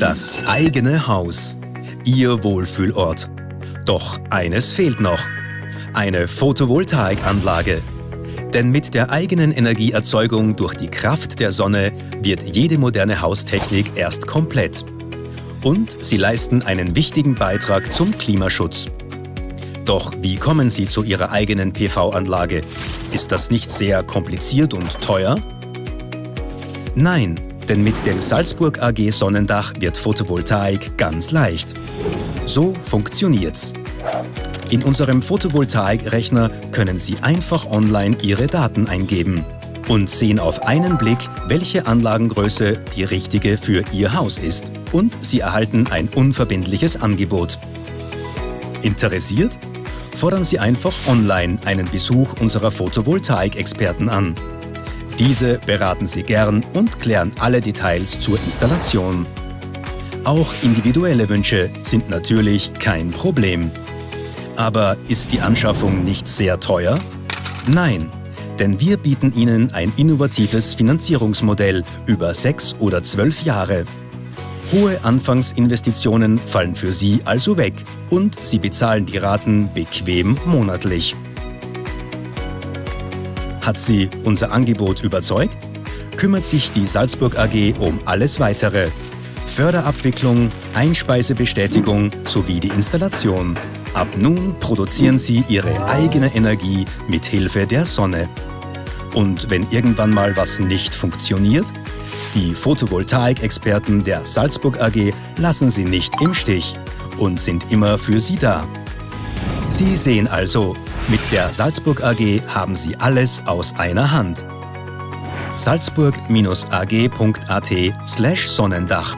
Das eigene Haus. Ihr Wohlfühlort. Doch eines fehlt noch. Eine Photovoltaikanlage. Denn mit der eigenen Energieerzeugung durch die Kraft der Sonne wird jede moderne Haustechnik erst komplett. Und sie leisten einen wichtigen Beitrag zum Klimaschutz. Doch wie kommen Sie zu Ihrer eigenen PV-Anlage? Ist das nicht sehr kompliziert und teuer? Nein, denn mit dem Salzburg AG Sonnendach wird Photovoltaik ganz leicht. So funktioniert's. In unserem Photovoltaikrechner können Sie einfach online Ihre Daten eingeben und sehen auf einen Blick, welche Anlagengröße die richtige für Ihr Haus ist. Und Sie erhalten ein unverbindliches Angebot. Interessiert? Fordern Sie einfach online einen Besuch unserer Photovoltaik-Experten an. Diese beraten Sie gern und klären alle Details zur Installation. Auch individuelle Wünsche sind natürlich kein Problem. Aber ist die Anschaffung nicht sehr teuer? Nein, denn wir bieten Ihnen ein innovatives Finanzierungsmodell über sechs oder zwölf Jahre. Hohe Anfangsinvestitionen fallen für Sie also weg und Sie bezahlen die Raten bequem monatlich. Hat Sie unser Angebot überzeugt? Kümmert sich die Salzburg AG um alles Weitere. Förderabwicklung, Einspeisebestätigung sowie die Installation. Ab nun produzieren Sie Ihre eigene Energie mit Hilfe der Sonne. Und wenn irgendwann mal was nicht funktioniert? Die Photovoltaik-Experten der Salzburg AG lassen Sie nicht im Stich und sind immer für Sie da. Sie sehen also, mit der Salzburg AG haben Sie alles aus einer Hand. salzburg-ag.at slash Sonnendach